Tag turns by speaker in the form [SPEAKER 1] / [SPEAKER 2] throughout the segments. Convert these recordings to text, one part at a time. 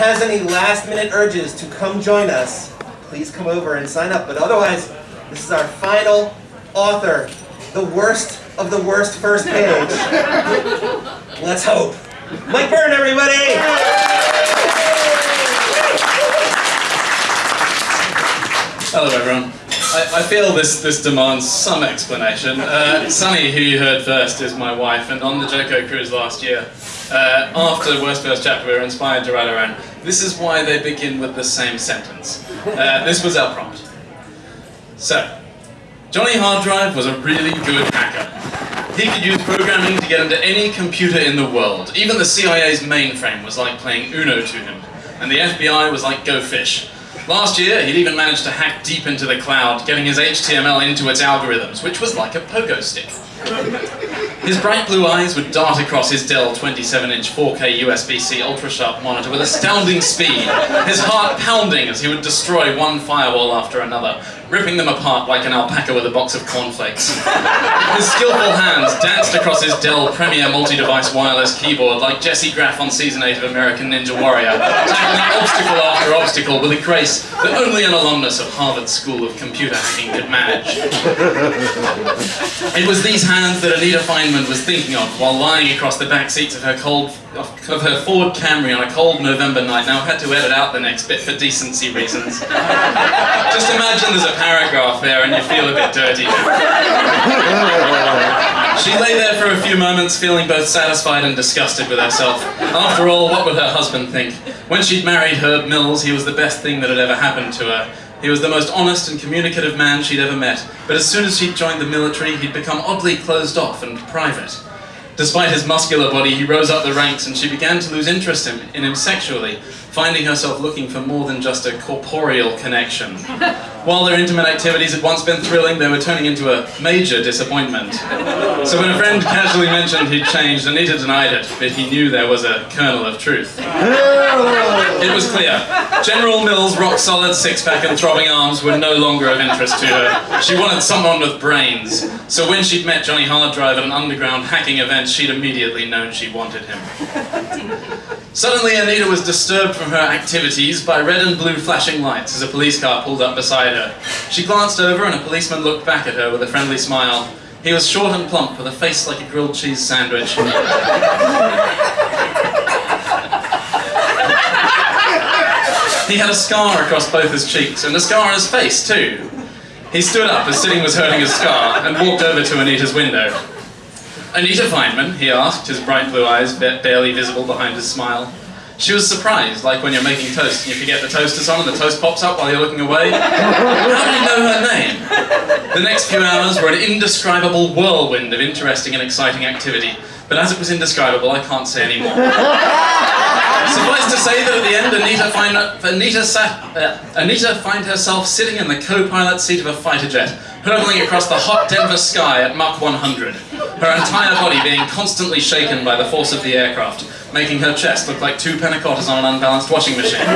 [SPEAKER 1] has any last minute urges to come join us, please come over and sign up. But otherwise, this is our final author, the worst of the worst first page. Let's hope. Mike Byrne, everybody!
[SPEAKER 2] Hello everyone. I, I, feel this, this demands some explanation. Uh, Sunny, who you heard first, is my wife, and on the JoCo cruise last year, uh, after the Worst First Chapter, we were inspired to write our own. This is why they begin with the same sentence. Uh, this was our prompt. So, Johnny Harddrive was a really good hacker. He could use programming to get into any computer in the world. Even the CIA's mainframe was like playing Uno to him, and the FBI was like Go Fish. Last year, he'd even managed to hack deep into the cloud, getting his HTML into its algorithms, which was like a pogo stick. His bright blue eyes would dart across his Dell 27-inch 4K USB-C ultra-sharp monitor with astounding speed, his heart pounding as he would destroy one firewall after another, ripping them apart like an alpaca with a box of cornflakes. His skillful hands danced across his Dell Premier multi-device wireless keyboard like Jesse Graff on Season 8 of American Ninja Warrior, tackling obstacle after obstacle with a grace that only an alumnus of Harvard School of Computer Hacking could manage. It was these hands that Anita Feynman was thinking of while lying across the back seats of her cold of her Ford Camry on a cold November night. Now I've had to edit out the next bit for decency reasons. Just imagine there's a paragraph there and you feel a bit dirty. she lay there for a few moments feeling both satisfied and disgusted with herself. After all, what would her husband think? When she'd married Herb Mills, he was the best thing that had ever happened to her. He was the most honest and communicative man she'd ever met, but as soon as she'd joined the military, he'd become oddly closed off and private. Despite his muscular body, he rose up the ranks and she began to lose interest in, in him sexually, finding herself looking for more than just a corporeal connection. While their intimate activities had once been thrilling, they were turning into a major disappointment. So when a friend casually mentioned he'd changed, Anita denied it, but he knew there was a kernel of truth. It was clear. General Mills' rock-solid six-pack and throbbing arms were no longer of interest to her. She wanted someone with brains. So when she'd met Johnny Harddrive at an underground hacking event, she'd immediately known she wanted him. Suddenly, Anita was disturbed from her activities by red and blue flashing lights as a police car pulled up beside her. She glanced over and a policeman looked back at her with a friendly smile. He was short and plump with a face like a grilled cheese sandwich. he had a scar across both his cheeks and a scar on his face too. He stood up as sitting was hurting his scar and walked over to Anita's window. Anita Feynman, he asked, his bright blue eyes barely visible behind his smile. She was surprised, like when you're making toast and you forget the toaster's on and the toast pops up while you're looking away. How do you know her name? The next few hours were an indescribable whirlwind of interesting and exciting activity, but as it was indescribable, I can't say any more. Suffice say that at the end, Anita find, Anita, sat, uh, Anita find herself sitting in the co-pilot seat of a fighter jet, hurtling across the hot Denver sky at Mach 100, her entire body being constantly shaken by the force of the aircraft, making her chest look like two panna on an unbalanced washing machine.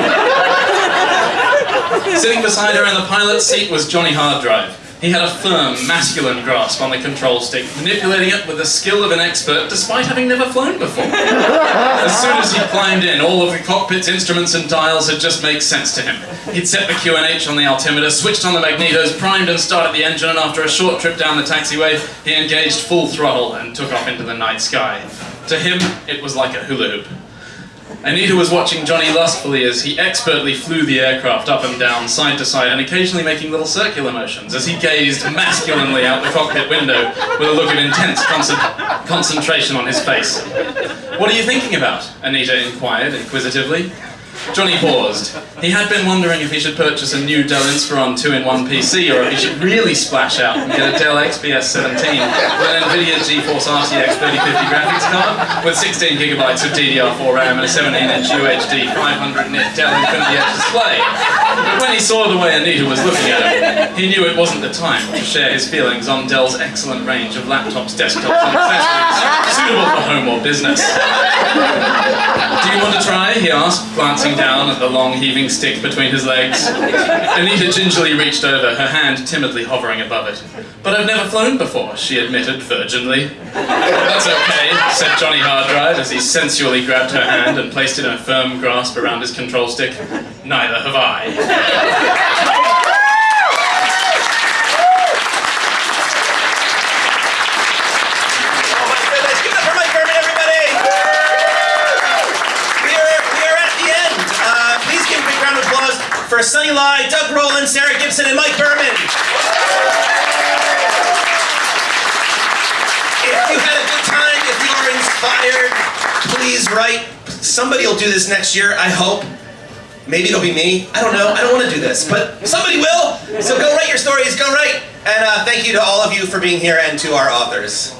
[SPEAKER 2] Sitting beside her in the pilot's seat was Johnny Harddrive, he had a firm, masculine grasp on the control stick, manipulating it with the skill of an expert despite having never flown before. as soon as he climbed in, all of the cockpit's instruments and dials had just made sense to him. He'd set the QNH on the altimeter, switched on the magnetos, primed and started the engine, and after a short trip down the taxiway, he engaged full throttle and took off into the night sky. To him, it was like a hula hoop. Anita was watching Johnny lustfully as he expertly flew the aircraft up and down, side to side, and occasionally making little circular motions as he gazed masculinely out the cockpit window with a look of intense concentration on his face. What are you thinking about? Anita inquired inquisitively. Johnny paused. He had been wondering if he should purchase a new Dell Inspiron 2-in-1 PC or if he should really splash out and get a Dell XPS 17 with an NVIDIA GeForce RTX 3050 graphics card with 16 gigabytes of DDR4 RAM and a 17-inch UHD 500 nit Dell Infinity Edge display. But when he saw the way Anita was looking at him, he knew it wasn't the time to share his feelings on Dell's excellent range of laptops, desktops and accessories suitable for home or business. Do you want to try? he asked, glancing down at the long heaving stick between his legs. Anita gingerly reached over, her hand timidly hovering above it. But I've never flown before, she admitted virginly. That's okay, said Johnny Harddrive as he sensually grabbed her hand and placed it in a firm grasp around his control stick. Neither have I.
[SPEAKER 1] Oh my goodness, give up for Mike Berman, everybody! We are, we are at the end. Uh, please give a big round of applause for Sunny Lai, Doug Rowland, Sarah Gibson, and Mike Berman. If you had a good time, if you are inspired, please write. Somebody will do this next year, I hope. Maybe it'll be me. I don't know. I don't want to do this, but somebody will. So go write your stories. Go write. And uh, thank you to all of you for being here and to our authors.